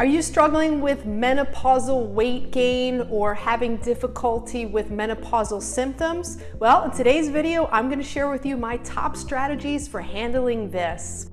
Are you struggling with menopausal weight gain or having difficulty with menopausal symptoms? Well, in today's video, I'm gonna share with you my top strategies for handling this.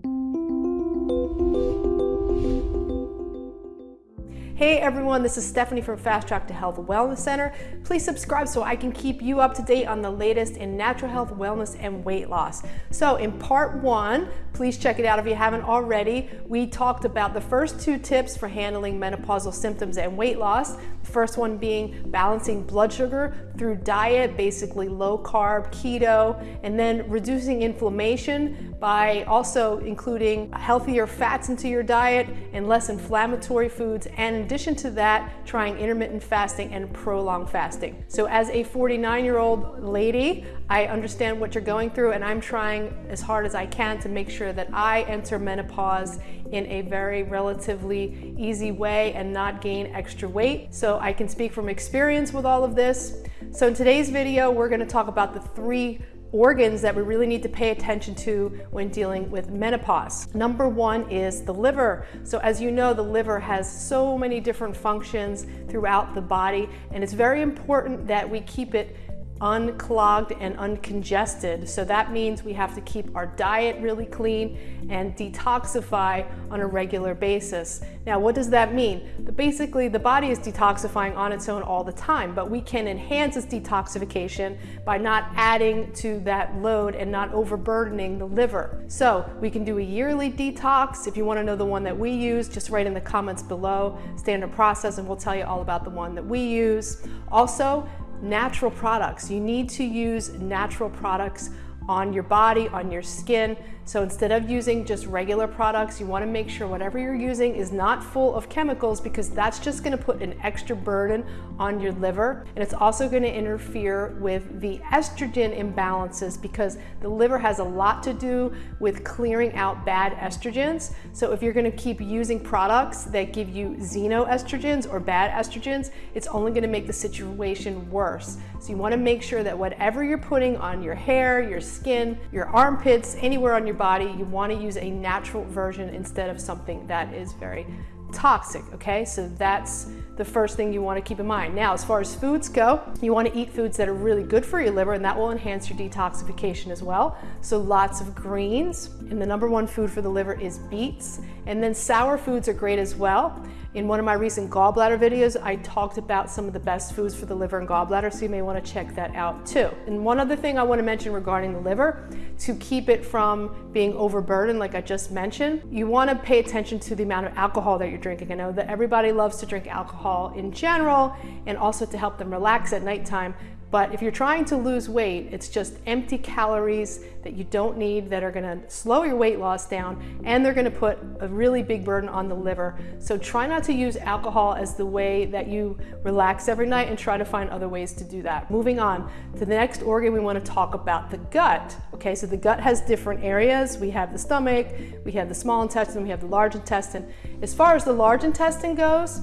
Hey everyone, this is Stephanie from Fast Track to Health Wellness Center. Please subscribe so I can keep you up to date on the latest in natural health, wellness, and weight loss. So in part one, please check it out if you haven't already. We talked about the first two tips for handling menopausal symptoms and weight loss. The first one being balancing blood sugar through diet, basically low carb, keto, and then reducing inflammation by also including healthier fats into your diet and less inflammatory foods and addition to that, trying intermittent fasting and prolonged fasting. So as a 49 year old lady, I understand what you're going through and I'm trying as hard as I can to make sure that I enter menopause in a very relatively easy way and not gain extra weight. So I can speak from experience with all of this. So in today's video, we're gonna talk about the three organs that we really need to pay attention to when dealing with menopause. Number one is the liver. So as you know, the liver has so many different functions throughout the body, and it's very important that we keep it unclogged and uncongested. So that means we have to keep our diet really clean and detoxify on a regular basis. Now, what does that mean? Basically, the body is detoxifying on its own all the time, but we can enhance its detoxification by not adding to that load and not overburdening the liver. So we can do a yearly detox. If you wanna know the one that we use, just write in the comments below, standard process, and we'll tell you all about the one that we use. Also, natural products. You need to use natural products on your body, on your skin. So instead of using just regular products, you wanna make sure whatever you're using is not full of chemicals because that's just gonna put an extra burden on your liver. And it's also gonna interfere with the estrogen imbalances because the liver has a lot to do with clearing out bad estrogens. So if you're gonna keep using products that give you xenoestrogens or bad estrogens, it's only gonna make the situation worse. So you wanna make sure that whatever you're putting on your hair, your skin, your armpits, anywhere on your body, you wanna use a natural version instead of something that is very toxic, okay? So that's the first thing you wanna keep in mind. Now, as far as foods go, you wanna eat foods that are really good for your liver and that will enhance your detoxification as well. So lots of greens, and the number one food for the liver is beets. And then sour foods are great as well. In one of my recent gallbladder videos, I talked about some of the best foods for the liver and gallbladder, so you may wanna check that out too. And one other thing I wanna mention regarding the liver, to keep it from being overburdened, like I just mentioned, you wanna pay attention to the amount of alcohol that you're drinking. I know that everybody loves to drink alcohol in general, and also to help them relax at nighttime, but if you're trying to lose weight, it's just empty calories that you don't need that are gonna slow your weight loss down and they're gonna put a really big burden on the liver. So try not to use alcohol as the way that you relax every night and try to find other ways to do that. Moving on to the next organ, we wanna talk about the gut. Okay, so the gut has different areas. We have the stomach, we have the small intestine, we have the large intestine. As far as the large intestine goes,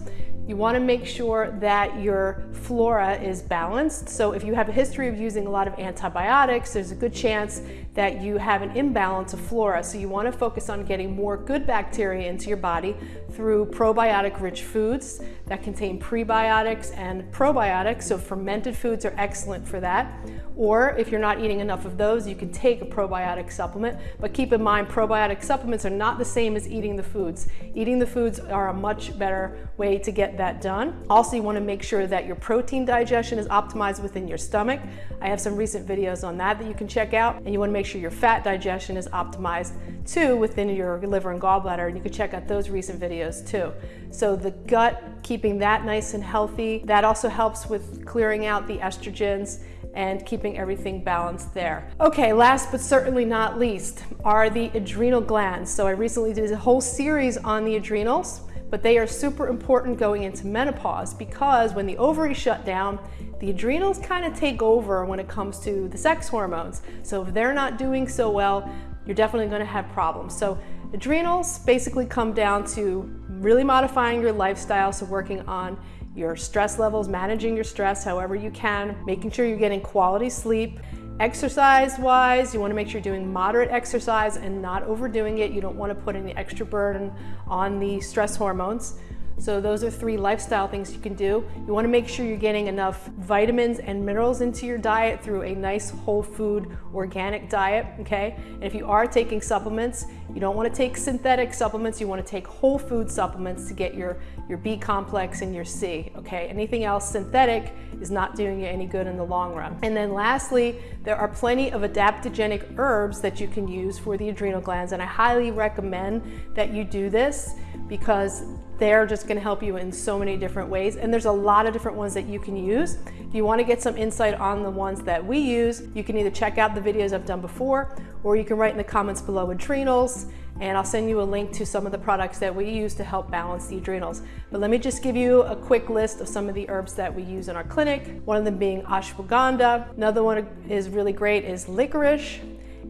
you want to make sure that your flora is balanced. So if you have a history of using a lot of antibiotics, there's a good chance that you have an imbalance of flora. So you want to focus on getting more good bacteria into your body through probiotic rich foods that contain prebiotics and probiotics. So fermented foods are excellent for that. Or if you're not eating enough of those, you can take a probiotic supplement. But keep in mind, probiotic supplements are not the same as eating the foods. Eating the foods are a much better way to get that done. Also, you wanna make sure that your protein digestion is optimized within your stomach. I have some recent videos on that that you can check out. And you wanna make sure your fat digestion is optimized too within your liver and gallbladder. And you can check out those recent videos too. So the gut, keeping that nice and healthy, that also helps with clearing out the estrogens and keeping everything balanced there. Okay, last but certainly not least are the adrenal glands. So I recently did a whole series on the adrenals, but they are super important going into menopause because when the ovaries shut down, the adrenals kind of take over when it comes to the sex hormones. So if they're not doing so well, you're definitely gonna have problems. So adrenals basically come down to really modifying your lifestyle, so working on your stress levels, managing your stress however you can, making sure you're getting quality sleep. Exercise wise, you wanna make sure you're doing moderate exercise and not overdoing it. You don't wanna put any extra burden on the stress hormones. So those are three lifestyle things you can do. You wanna make sure you're getting enough vitamins and minerals into your diet through a nice whole food organic diet, okay? And if you are taking supplements, you don't wanna take synthetic supplements, you wanna take whole food supplements to get your, your B complex and your C, okay? Anything else synthetic is not doing you any good in the long run. And then lastly, there are plenty of adaptogenic herbs that you can use for the adrenal glands, and I highly recommend that you do this because they're just gonna help you in so many different ways. And there's a lot of different ones that you can use. If you wanna get some insight on the ones that we use, you can either check out the videos I've done before, or you can write in the comments below adrenals, and I'll send you a link to some of the products that we use to help balance the adrenals. But let me just give you a quick list of some of the herbs that we use in our clinic, one of them being ashwagandha. Another one is really great is licorice,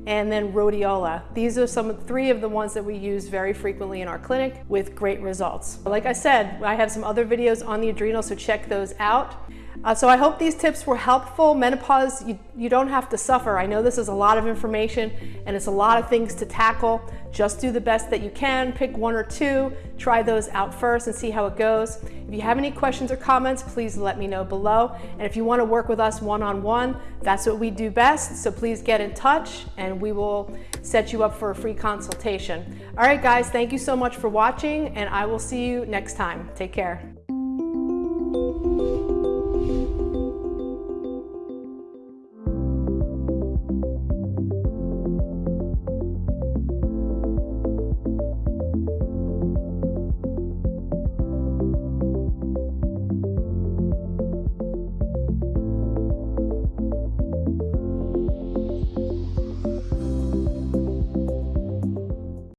and then rhodiola. These are some three of the ones that we use very frequently in our clinic with great results. Like I said, I have some other videos on the adrenal, so check those out. Uh, so I hope these tips were helpful. Menopause, you, you don't have to suffer. I know this is a lot of information and it's a lot of things to tackle. Just do the best that you can. Pick one or two, try those out first and see how it goes. If you have any questions or comments, please let me know below. And if you want to work with us one-on-one, -on -one, that's what we do best. So please get in touch and we will set you up for a free consultation. All right, guys, thank you so much for watching and I will see you next time. Take care.